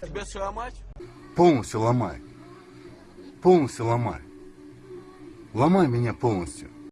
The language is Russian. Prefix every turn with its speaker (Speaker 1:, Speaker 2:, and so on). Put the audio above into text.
Speaker 1: Тебя сломать?
Speaker 2: Полностью ломай. Полностью ломай. Ломай меня полностью.